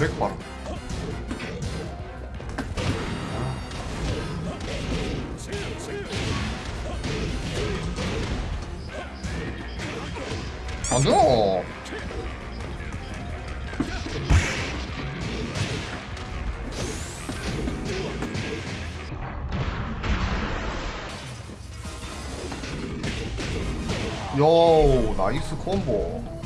드랙 봐라. 아. 안돼. 요 나이스 콤보.